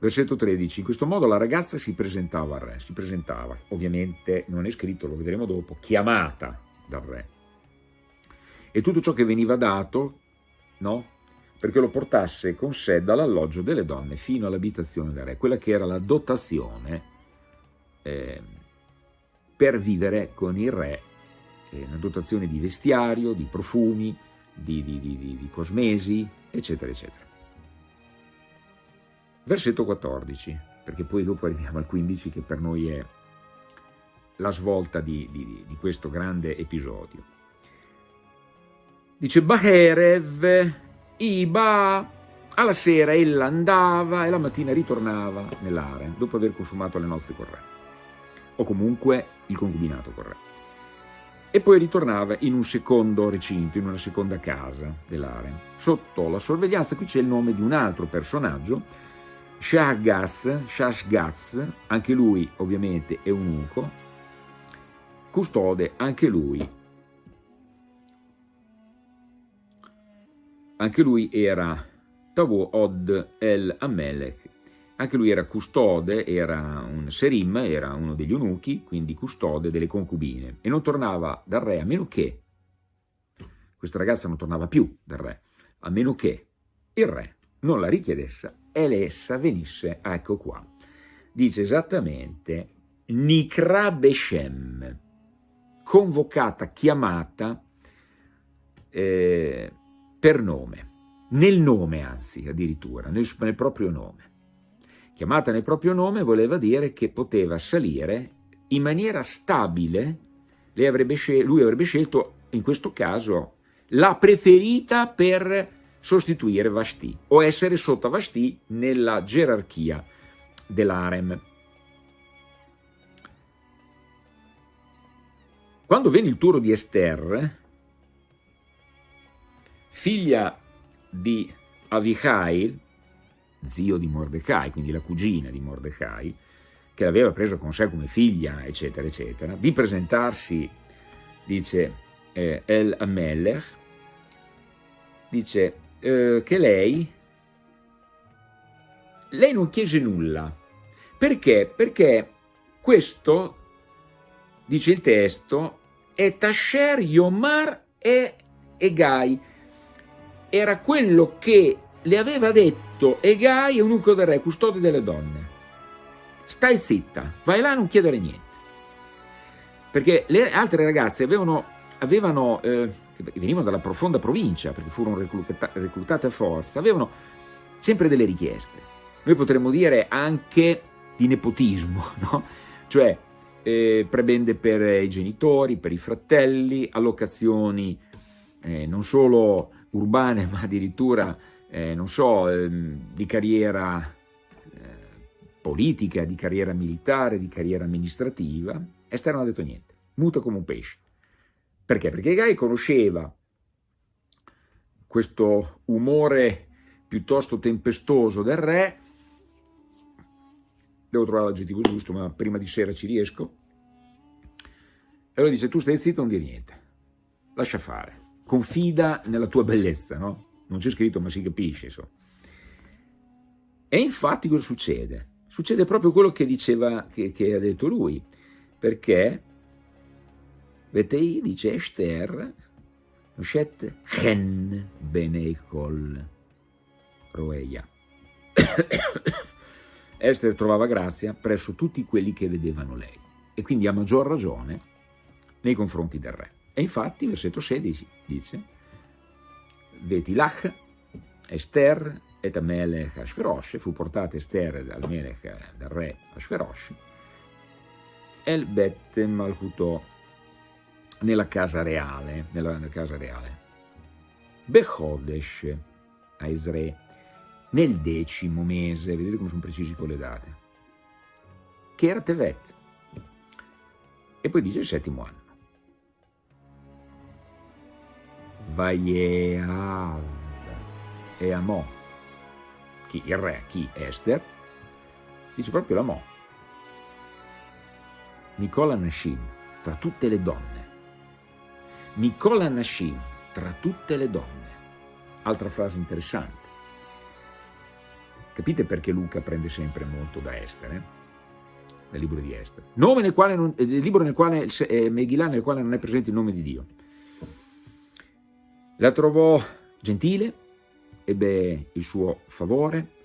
Versetto 13, in questo modo la ragazza si presentava al re, si presentava, ovviamente non è scritto, lo vedremo dopo, chiamata dal re. E tutto ciò che veniva dato, no? Perché lo portasse con sé dall'alloggio delle donne fino all'abitazione del re, quella che era la dotazione eh, per vivere con il re, eh, una dotazione di vestiario, di profumi, di, di, di, di cosmesi, eccetera, eccetera. Versetto 14, perché poi dopo arriviamo al 15 che per noi è la svolta di, di questo grande episodio. Dice Baherev Iba, alla sera ella andava e la mattina ritornava nell'area dopo aver consumato le nozze con re, o comunque il concubinato con re. E poi ritornava in un secondo recinto, in una seconda casa dell'area. Sotto la sorveglianza qui c'è il nome di un altro personaggio, Shahgaz, Shashgaz, anche lui ovviamente è un unco, custode anche lui Anche lui era Tavu Od el Amelech, anche lui era custode, era un serim, era uno degli eunuchi, quindi custode delle concubine, e non tornava dal re a meno che, questa ragazza non tornava più dal re, a meno che il re non la richiedesse e l'essa venisse, ecco qua, dice esattamente Nikra Beshem, convocata, chiamata, eh, per nome, nel nome anzi addirittura, nel, nel proprio nome. Chiamata nel proprio nome voleva dire che poteva salire in maniera stabile, avrebbe lui avrebbe scelto in questo caso la preferita per sostituire Vashti o essere sotto Vashti nella gerarchia dell'Arem. Quando venne il turno di Esther, figlia di Avichai, zio di Mordecai, quindi la cugina di Mordecai, che l'aveva preso con sé come figlia, eccetera, eccetera, di presentarsi, dice eh, El Amelech, dice eh, che lei, lei non chiese nulla, Perché? Perché questo, dice il testo, è Tasher Yomar e Egai. Era quello che le aveva detto Egai, eunuco del re, custode delle donne. Stai zitta, vai là a non chiedere niente. Perché le altre ragazze avevano, avevano eh, venivano dalla profonda provincia, perché furono reclutate a forza, avevano sempre delle richieste. Noi potremmo dire anche di nepotismo, <laughs> no? cioè eh, prebende per i genitori, per i fratelli, allocazioni eh, non solo urbane <laughs> ma addirittura, eh, non so, ehm, di carriera eh, politica, di carriera militare, di carriera amministrativa. Esther non ha detto niente, muta come un pesce. Perché? Perché Gai conosceva questo umore piuttosto tempestoso del re, devo trovare l'aggettivo giusto, ma prima di sera ci riesco, e allora dice, tu stai zitto, non dire niente, lascia fare, confida nella tua bellezza, no? Non c'è scritto, ma si capisce, insomma. E infatti cosa succede? Succede proprio quello che diceva, che, che ha detto lui, perché Vetei dice Esther, Noshet Chen Benecol Roeia. <coughs> Esther trovava grazia presso tutti quelli che vedevano lei e quindi a maggior ragione nei confronti del re. E infatti, versetto 16 dice Vetilach, Esther et Amelech Ashverosh, fu portata Esther dal Melech, dal re Ashverosh, El Bet Malchutò nella casa reale, nella, nella casa reale. Bechodesh a Esre, nel decimo mese, vedete come sono precisi con le date, che era Tevet, e poi dice il settimo anno. Vaieav e Amò, chi il re, chi Esther, dice proprio l'Amò. Nicola Nashim, tra tutte le donne, Nicola Nashim, tra tutte le donne. Altra frase interessante. Capite perché Luca prende sempre molto da Esther, eh? Dal libro di Esther. Nome nel quale non, eh, libro nel quale, eh, Megillah nel quale non è presente il nome di Dio. La trovò gentile, ebbe il suo favore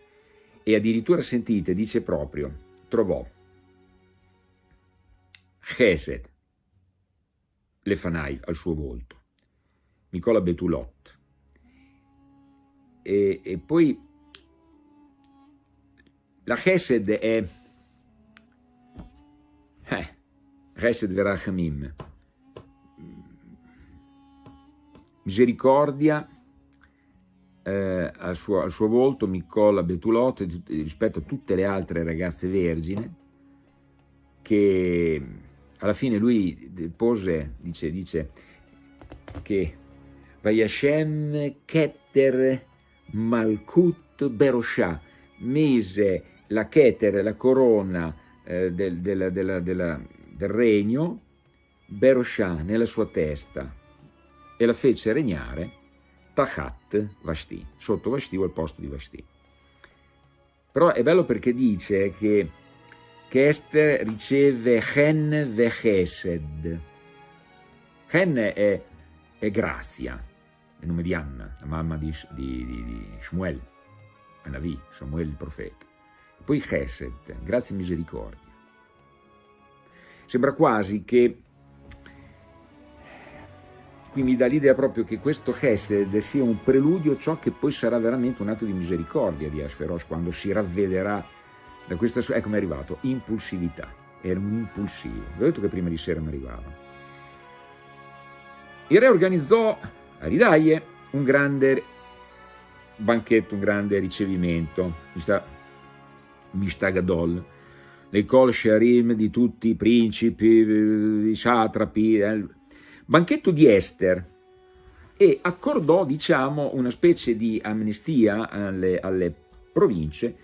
e addirittura, sentite, dice proprio, trovò Chesed, Lefanai al suo volto, Nicola Betulot. E, e poi la Chesed è eh, Chesed Verachamim, misericordia eh, al, suo, al, suo, volto, Nicola Betulot, rispetto a tutte le altre ragazze vergine, che alla fine lui pose, dice, dice che Vayashem Keter Malkut Berosha mise la Keter, la corona eh, del, del, del, del, regno, Berosha nella sua testa e la fece regnare Tachat Vashti, sotto Vashti o al posto di Vashti. Però è bello perché dice che che Esther riceve Chen ve Chesed. Chen è, è grazia, è il nome di Anna, la mamma di, di, di, di Shmuel, Anavi, Samuele il profeta. Poi Chesed, grazia e misericordia. Sembra quasi che, qui mi dà l'idea proprio che questo Chesed sia un preludio a ciò che poi sarà veramente un atto di misericordia di Ashferosh quando si ravvederà da questa, ecco mi è arrivato, impulsività, era un impulsivo, vi ho detto che prima di sera mi arrivava. Il re organizzò a Ridaie un grande banchetto, un grande ricevimento, Mishtagadol, le col sharim di tutti i principi, i satrapi, eh, banchetto di Esther, e accordò, diciamo, una specie di amnistia alle, alle province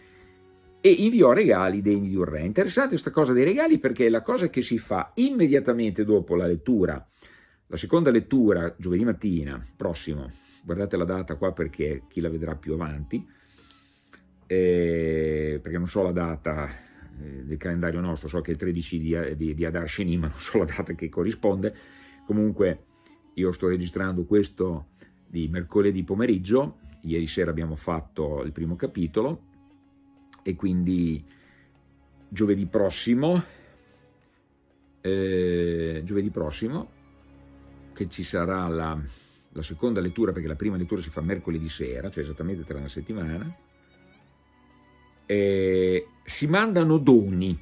e inviò regali degni di un re. Interessante questa cosa dei regali perché è la cosa che si fa immediatamente dopo la lettura, la seconda lettura, giovedì mattina, prossimo, guardate la data qua perché chi la vedrà più avanti, eh, perché non so la data eh, del calendario nostro, so che è il 13 di, di, di Adar Sheni, ma non so la data che corrisponde, comunque io sto registrando questo di mercoledì pomeriggio, ieri sera abbiamo fatto il primo capitolo. E quindi giovedì prossimo, eh, giovedì prossimo che ci sarà la, la, seconda lettura, perché la prima lettura si fa mercoledì sera, cioè esattamente tra una settimana, eh, si mandano doni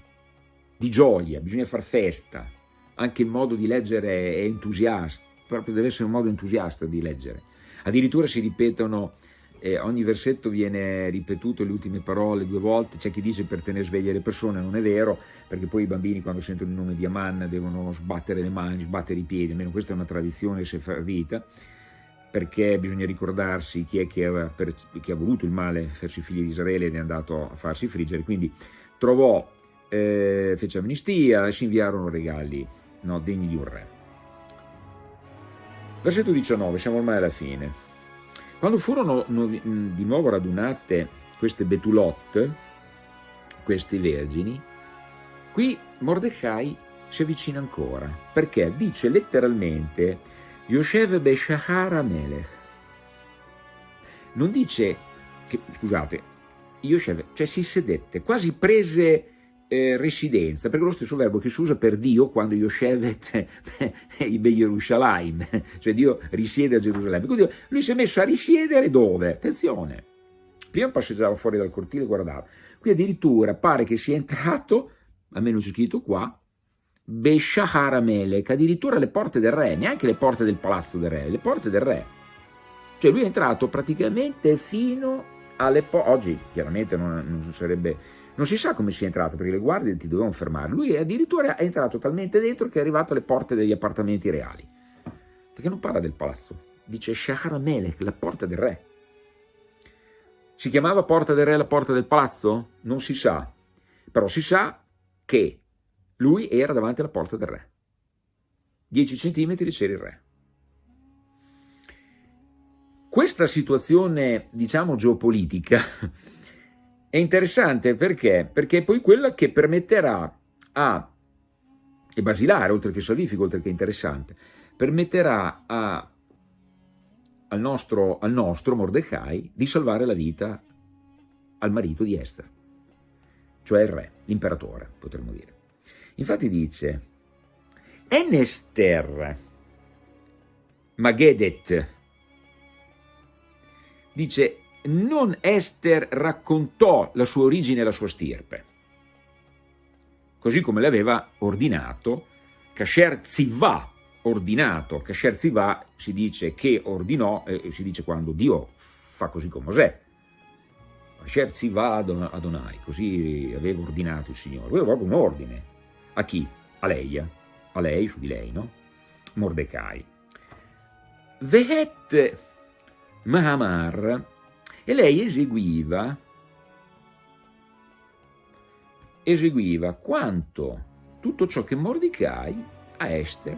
di gioia, bisogna far festa, anche il modo di leggere è entusiasta, proprio deve essere un modo entusiasta di leggere. Addirittura si ripetono, eh, ogni versetto viene ripetuto le ultime parole due volte, c'è chi dice per tenere sveglie le persone, non è vero, perché poi i bambini quando sentono il nome di Aman devono sbattere le mani, sbattere i piedi, almeno questa è una tradizione sefardita, perché bisogna ricordarsi chi è che, per, che ha voluto il male verso i figli di Israele ed è andato a farsi friggere, quindi trovò, eh, fece amnistia e si inviarono regali no, degni di un re. Versetto 19, siamo ormai alla fine. Quando furono di nuovo radunate queste Betulot, queste vergini, qui Mordecai si avvicina ancora, perché dice letteralmente Yoshev Beshahara Melech. Non dice, che, scusate, Yoshev, cioè si sedette, quasi prese eh, residenza, perché è lo stesso verbo che si usa per Dio quando Yoshevet Ibe Yerushalayim, cioè Dio risiede a Gerusalemme. Quindi lui si è messo a risiedere dove? Attenzione, prima passeggiava fuori dal cortile e guardava, qui addirittura pare che sia entrato, almeno c'è scritto qua, Beshahar Melech, addirittura le porte del re, neanche le porte del palazzo del re, le porte del re. Cioè lui è entrato praticamente fino alle porte, oggi chiaramente non, non sarebbe non si sa come sia entrato, perché le guardie ti dovevano fermare. Lui addirittura è entrato talmente dentro che è arrivato alle porte degli appartamenti reali. Perché non parla del palazzo, dice Shahar Melech, la porta del re. Si chiamava porta del re la porta del palazzo? Non si sa, però si sa che lui era davanti alla porta del re. 10 centimetri c'era il re. Questa situazione, diciamo, geopolitica è interessante perché? Perché è poi quella che permetterà a, è basilare oltre che salvifico, oltre che interessante, permetterà a, al, nostro, al nostro Mordecai di salvare la vita al marito di Esther, cioè il re, l'imperatore, potremmo dire. Infatti dice, en Esther Magedet, dice non Esther raccontò la sua origine e la sua stirpe, così come l'aveva ordinato Kasher Zivà, ordinato, Kasher Zivà si dice che ordinò, eh, si dice quando Dio fa così con Mosè, Kasher Zivà Adonai, così aveva ordinato il Signore, aveva proprio un ordine, a chi? A lei, a lei, su di lei, no? Mordecai. Vehet Mahamar e lei eseguiva, eseguiva quanto tutto ciò che Mordecai a Esther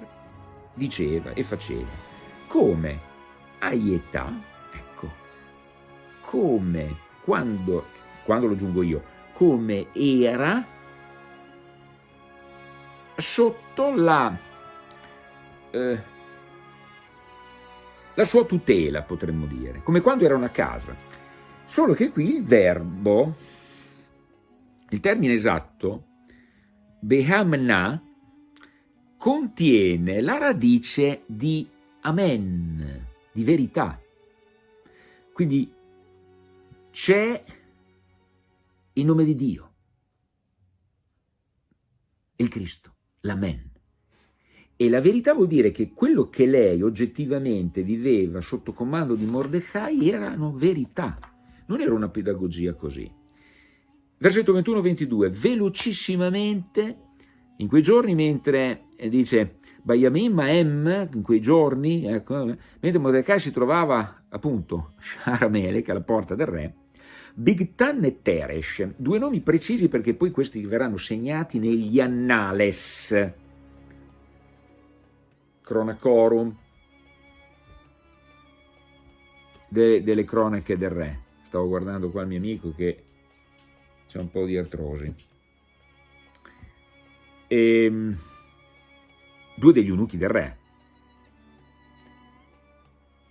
diceva e faceva, come a età, ecco, come quando, quando lo giungo io, come era sotto la, eh, la sua tutela, potremmo dire, come quando era una casa. Solo che qui il verbo, il termine esatto, behamna, contiene la radice di amen, di verità. Quindi c'è il nome di Dio, il Cristo, l'amen. E la verità vuol dire che quello che lei oggettivamente viveva sotto comando di Mordecai erano verità non era una pedagogia così. Versetto 21-22, velocissimamente, in quei giorni, mentre eh, dice Bayamim Maem, in quei giorni, ecco, mentre Mordecai si trovava appunto <laughs> Sharamelech alla porta del re, Bigtan e Teresh, due nomi precisi perché poi questi verranno segnati negli annales, Cronacorum, de, delle cronache del re stavo guardando qua il mio amico che c'è un po' di artrosi. E ehm, due degli eunuchi del re,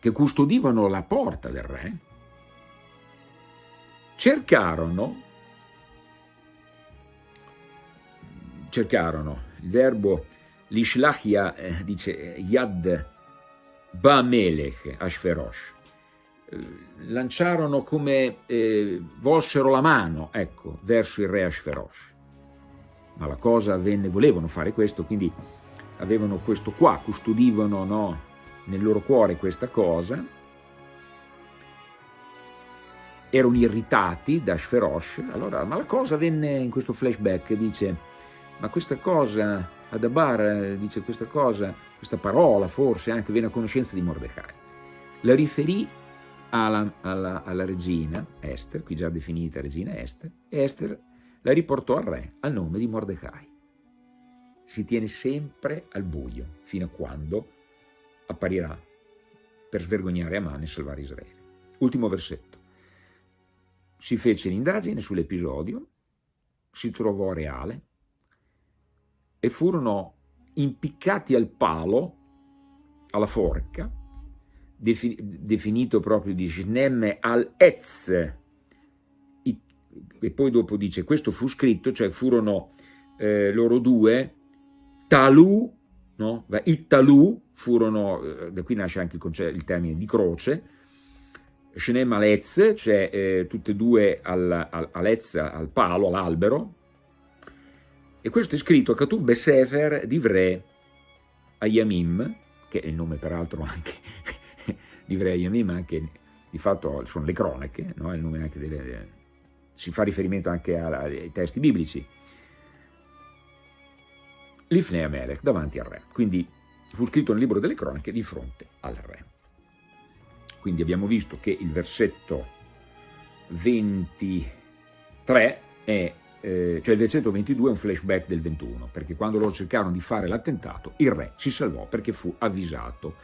che custodivano la porta del re, cercarono, cercarono, il verbo l'ishlachia eh, dice yad Bamelech Ashferosh, eh, lanciarono come eh, volsero la mano, ecco, verso il re Ashferosh. Ma la cosa avvenne, volevano fare questo, quindi avevano questo qua, custodivano no, nel loro cuore questa cosa, erano irritati da Ashferosh, allora, ma la cosa venne in questo flashback, dice, ma questa cosa, Adabar dice questa cosa, questa parola forse anche viene a conoscenza di Mordecai. La riferì alla, alla, alla regina Esther, qui già definita regina Esther, e Esther la riportò al re al nome di Mordecai. Si tiene sempre al buio fino a quando apparirà per svergognare Aman e salvare Israele. Ultimo versetto. Si fece l'indagine sull'episodio, si trovò reale e furono impiccati al palo, alla forca, definito proprio di Shnem al-Ez, e poi dopo dice questo fu scritto, cioè furono eh, loro due, Talu, no? i Talu furono, eh, da qui nasce anche il, il termine di croce, Shnem al-Ez, cioè eh, tutte e due al, al, al palo, all'albero, e questo è scritto a Katub Besefer Divrei Ayamim, che è il nome peraltro anche di Ayamim, anche di fatto sono le cronache, no? delle, si fa riferimento anche ai testi biblici. L'Ifnei Amelech davanti al re, quindi fu scritto nel libro delle cronache di fronte al re. Quindi abbiamo visto che il versetto 23 è eh, cioè il versetto 22 è un flashback del 21, perché quando loro cercarono di fare l'attentato, il re si salvò perché fu avvisato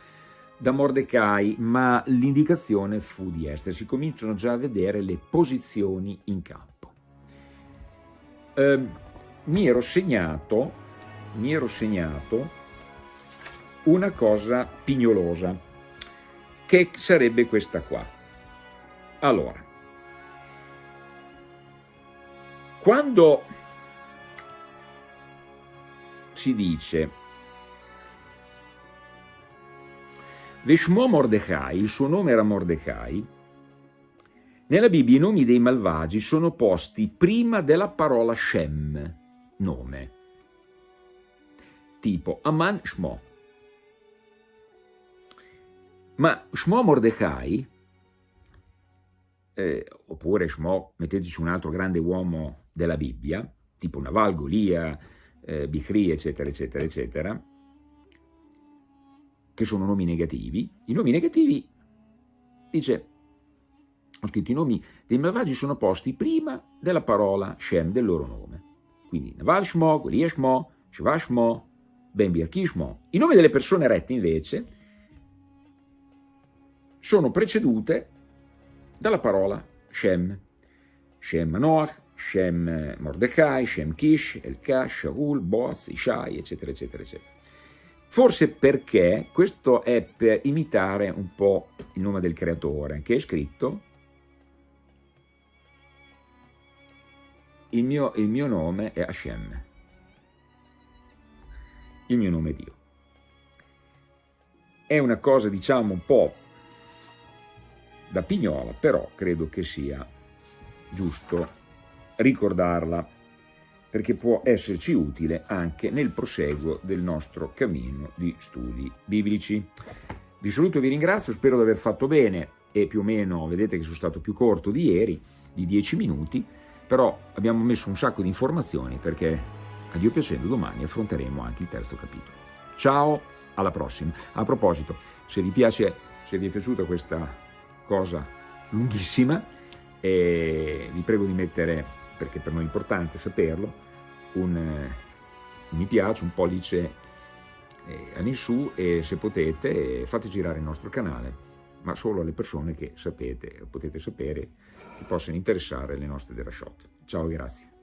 da Mordecai, ma l'indicazione fu di Esther. Si cominciano già a vedere le posizioni in campo. Eh, mi, ero segnato, mi ero segnato una cosa pignolosa, che sarebbe questa qua. Allora, Quando si dice Veshmo Mordecai, il suo nome era Mordecai, nella Bibbia i nomi dei malvagi sono posti prima della parola Shem, nome, tipo Aman Shmo. Ma Shmo Mordecai, eh, oppure Shmo, metteteci un altro grande uomo della Bibbia, tipo Naval, Golia, eh, Bichri, eccetera, eccetera, eccetera, che sono nomi negativi. I nomi negativi, dice, ho scritto i nomi dei malvagi sono posti prima della parola Shem, del loro nome. Quindi Naval Shmo, Golia Shmo, Shiva Shmo, Ben Birki Shmo. I nomi delle persone rette invece sono precedute dalla parola Shem. Shem Manoach, Shem Mordecai, Shem Kish, Elka, Shaul, Boaz, Ishai, eccetera, eccetera, eccetera. Forse perché questo è per imitare un po' il nome del creatore, che è scritto il mio, il mio nome è Hashem, il mio nome è Dio. È una cosa, diciamo, un po' da pignola, però credo che sia giusto ricordarla perché può esserci utile anche nel proseguo del nostro cammino di studi biblici. Vi saluto e vi ringrazio, spero di aver fatto bene e più o meno vedete che sono stato più corto di ieri, di 10 minuti, però abbiamo messo un sacco di informazioni perché a Dio piacendo domani affronteremo anche il terzo capitolo. Ciao, alla prossima. A proposito, se vi piace, se vi è piaciuta questa cosa lunghissima, eh, vi prego di mettere perché per noi è importante saperlo, un, un mi piace, un pollice eh, all'insù e se potete fate girare il nostro canale, ma solo alle persone che sapete, potete sapere, che possano interessare le nostre derashot. Ciao, grazie.